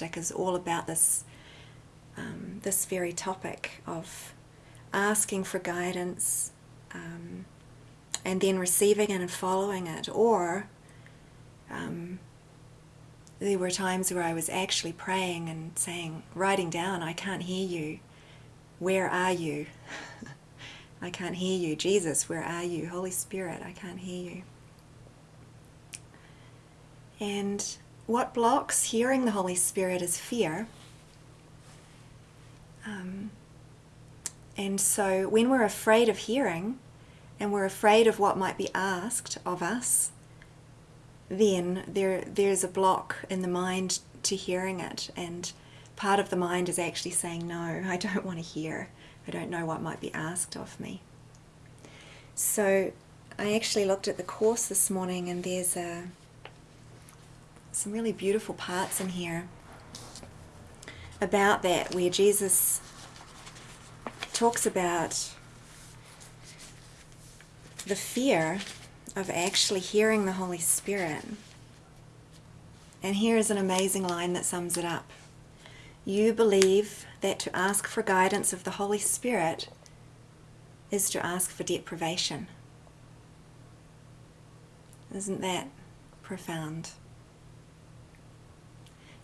Is all about this, um, this very topic of asking for guidance um, and then receiving it and following it. Or um, there were times where I was actually praying and saying, writing down, I can't hear you. Where are you? I can't hear you. Jesus, where are you? Holy Spirit, I can't hear you. And what blocks hearing the Holy Spirit is fear. Um, and so when we're afraid of hearing and we're afraid of what might be asked of us, then there there's a block in the mind to hearing it. And part of the mind is actually saying no I don't want to hear. I don't know what might be asked of me. So I actually looked at the course this morning and there's a some really beautiful parts in here about that where Jesus talks about the fear of actually hearing the Holy Spirit. And here is an amazing line that sums it up. You believe that to ask for guidance of the Holy Spirit is to ask for deprivation. Isn't that profound?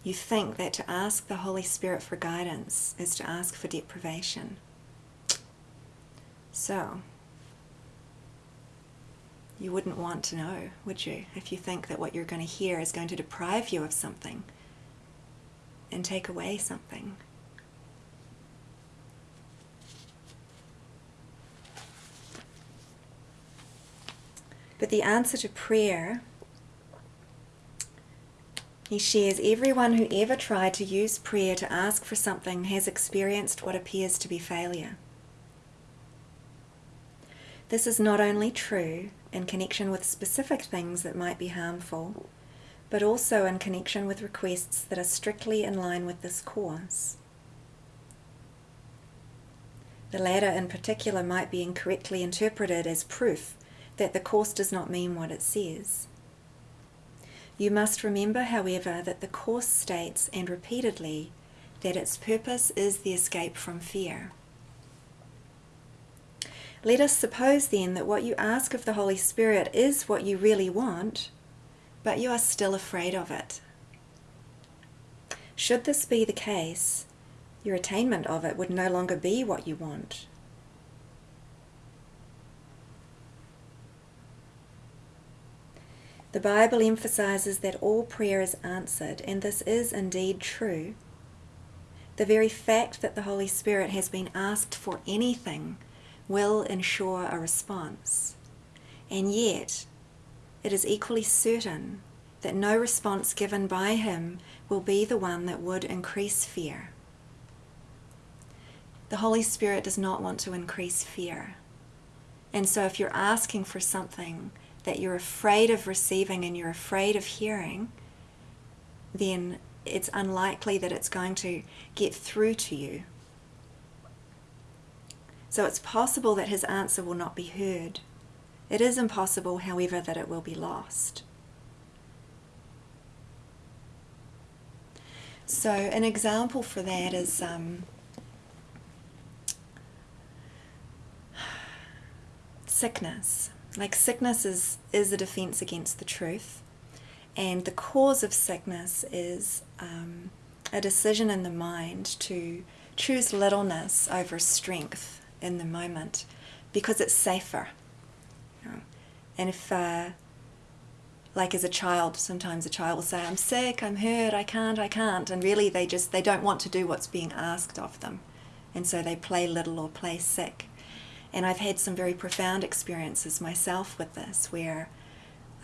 You think that to ask the Holy Spirit for guidance is to ask for deprivation. So, you wouldn't want to know, would you? If you think that what you're going to hear is going to deprive you of something and take away something. But the answer to prayer, he shares, everyone who ever tried to use prayer to ask for something has experienced what appears to be failure. This is not only true in connection with specific things that might be harmful, but also in connection with requests that are strictly in line with this course. The latter in particular might be incorrectly interpreted as proof that the course does not mean what it says. You must remember, however, that the course states, and repeatedly, that its purpose is the escape from fear. Let us suppose then that what you ask of the Holy Spirit is what you really want, but you are still afraid of it. Should this be the case, your attainment of it would no longer be what you want. The Bible emphasizes that all prayer is answered, and this is indeed true. The very fact that the Holy Spirit has been asked for anything will ensure a response. And yet, it is equally certain that no response given by him will be the one that would increase fear. The Holy Spirit does not want to increase fear. And so if you're asking for something that you're afraid of receiving and you're afraid of hearing, then it's unlikely that it's going to get through to you. So it's possible that his answer will not be heard. It is impossible, however, that it will be lost. So an example for that is um, sickness. Like sickness is, is a defense against the truth. And the cause of sickness is um, a decision in the mind to choose littleness over strength in the moment because it's safer. You know? And if, uh, like as a child, sometimes a child will say, I'm sick, I'm hurt, I can't, I can't. And really they just, they don't want to do what's being asked of them. And so they play little or play sick. And I've had some very profound experiences myself with this where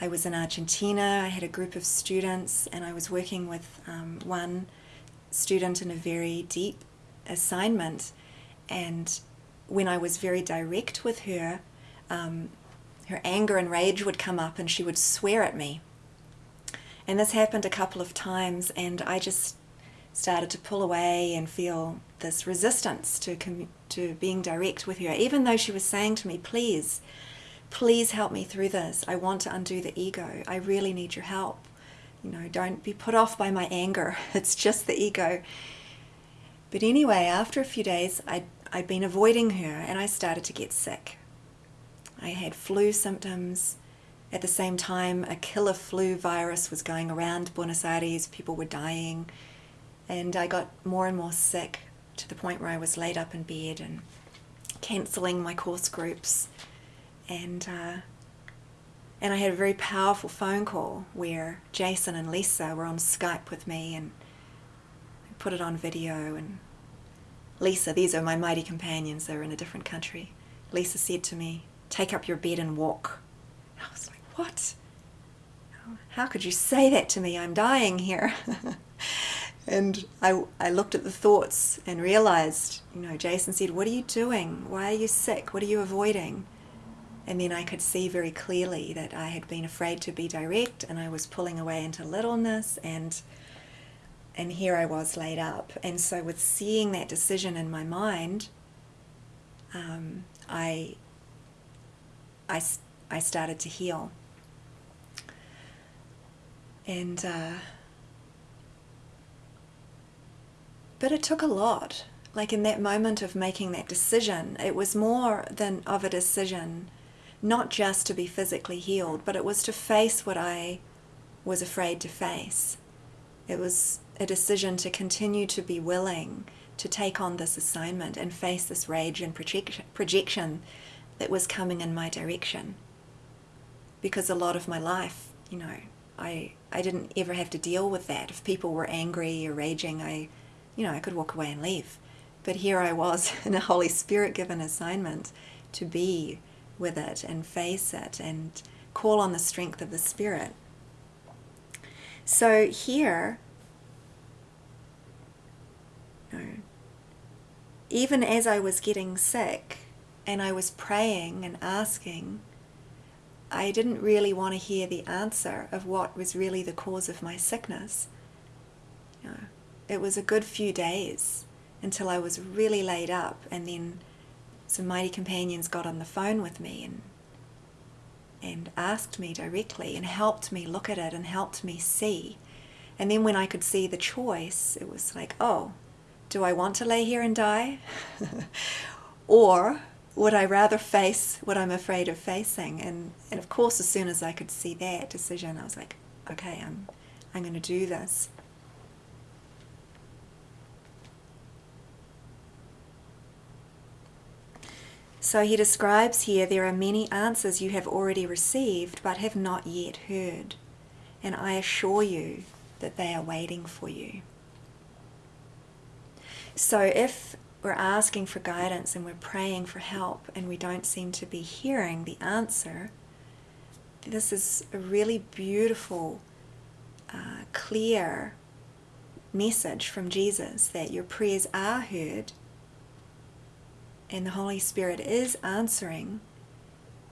I was in Argentina, I had a group of students and I was working with um, one student in a very deep assignment and when I was very direct with her, um, her anger and rage would come up and she would swear at me. And this happened a couple of times and I just started to pull away and feel this resistance to, to being direct with her, even though she was saying to me, please, please help me through this. I want to undo the ego. I really need your help. You know, don't be put off by my anger. It's just the ego. But anyway, after a few days, I'd, I'd been avoiding her and I started to get sick. I had flu symptoms. At the same time, a killer flu virus was going around Buenos Aires. People were dying. And I got more and more sick to the point where I was laid up in bed and cancelling my course groups. And uh, and I had a very powerful phone call where Jason and Lisa were on Skype with me and put it on video. And Lisa, these are my mighty companions, they're in a different country. Lisa said to me, Take up your bed and walk. I was like, What? How could you say that to me? I'm dying here. and I, I looked at the thoughts and realized, you know, Jason said, What are you doing? Why are you sick? What are you avoiding? And then I could see very clearly that I had been afraid to be direct and I was pulling away into littleness and and here I was laid up. And so with seeing that decision in my mind, um, I, I, I started to heal. And, uh, but it took a lot. Like in that moment of making that decision, it was more than of a decision not just to be physically healed, but it was to face what I was afraid to face. It was a decision to continue to be willing to take on this assignment and face this rage and projection that was coming in my direction. Because a lot of my life, you know, I, I didn't ever have to deal with that. If people were angry or raging, I, you know, I could walk away and leave. But here I was in a Holy Spirit given assignment to be with it and face it and call on the strength of the Spirit. So here, even as I was getting sick and I was praying and asking, I didn't really want to hear the answer of what was really the cause of my sickness. You know, it was a good few days until I was really laid up and then some mighty companions got on the phone with me and and asked me directly and helped me look at it and helped me see. And then when I could see the choice, it was like, oh, do I want to lay here and die? or would I rather face what I'm afraid of facing? And, and of course, as soon as I could see that decision, I was like, okay, I'm, I'm going to do this. So he describes here there are many answers you have already received but have not yet heard, and I assure you that they are waiting for you. So if we're asking for guidance and we're praying for help and we don't seem to be hearing the answer, this is a really beautiful, uh, clear message from Jesus that your prayers are heard and the Holy Spirit is answering.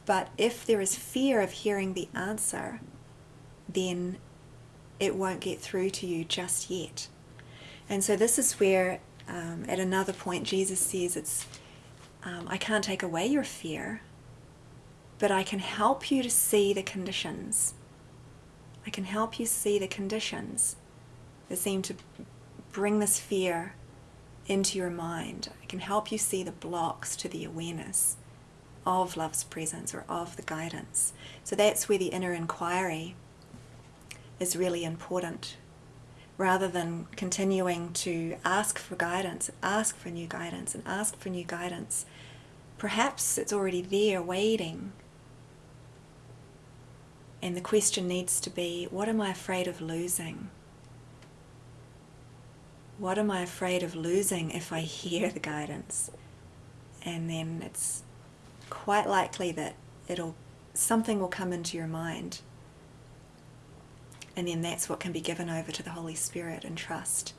But if there is fear of hearing the answer, then it won't get through to you just yet. And so this is where, um, at another point, Jesus says, "It's um, I can't take away your fear, but I can help you to see the conditions. I can help you see the conditions that seem to bring this fear into your mind. I can help you see the blocks to the awareness of love's presence or of the guidance. So that's where the inner inquiry is really important. Rather than continuing to ask for guidance, ask for new guidance, and ask for new guidance, perhaps it's already there waiting. And the question needs to be what am I afraid of losing? What am I afraid of losing if I hear the guidance? And then it's quite likely that it'll something will come into your mind. And then that's what can be given over to the Holy Spirit and trust.